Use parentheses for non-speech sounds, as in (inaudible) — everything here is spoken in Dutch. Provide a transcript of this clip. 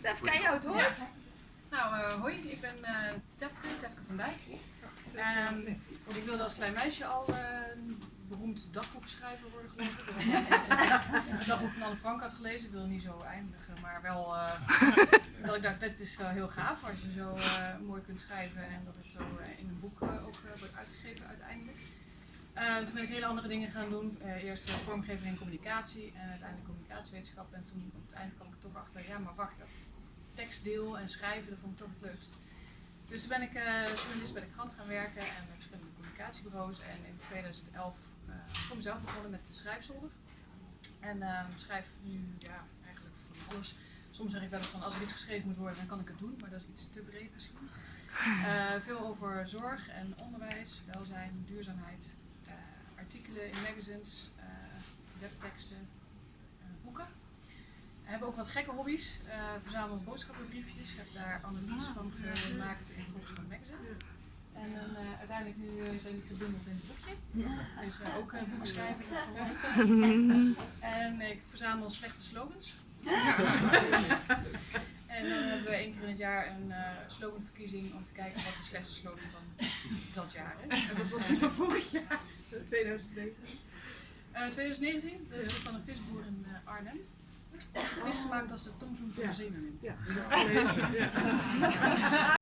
Tefke, jou het woord. Nou, uh, hoi, ik ben uh, Tefke, Tefke van Dijk. Um, ik wilde als klein meisje al uh, beroemd dagboekschrijver worden, geloof ik. Het (laughs) dagboek van Anne Frank had gelezen, ik wilde niet zo eindigen, maar wel (laughs) dat ik dacht, dit is wel heel gaaf als je zo mooi kunt schrijven en dat het zo in een boek ook wordt uitgegeven uiteindelijk. toen ben ik hele andere dingen gaan doen. eerst vormgeving en communicatie en uiteindelijk communicatiewetenschap. En toen op het eind kwam ik toch achter, ja maar wacht, dat tekstdeel en schrijven, dat vond ik toch het leukst. Dus toen ben ik uh, journalist bij de krant gaan werken en bij verschillende communicatiebureaus. En in 2011 uh, voor mezelf begonnen met de schrijfzolder. En uh, schrijf nu ja, eigenlijk van alles. Soms zeg ik wel eens van als er iets geschreven moet worden, dan kan ik het doen, maar dat is iets te breed misschien. (laughs) veel over zorg en onderwijs, welzijn, duurzaamheid, artikelen in magazines, webteksten, boeken. Ook wat gekke hobby's. Uh, verzamel boodschappenbriefjes. Ik heb daar analyse van gemaakt in Volkskrant Magazine. En dan, uh, uiteindelijk nu uh, zijn die gebundeld in een boekje. Dus ook boeken schrijven. (laughs) en ik verzamel slechte slogans. (laughs) en dan hebben we één keer in het jaar een sloganverkiezing om te kijken wat de slechtste slogan van dat jaar is. En wat was die van vorig jaar? 2019? 2019, dat is van een visboer in Arnhem. Als de vis maakt als de tomzoen van de zeemermin. Ja.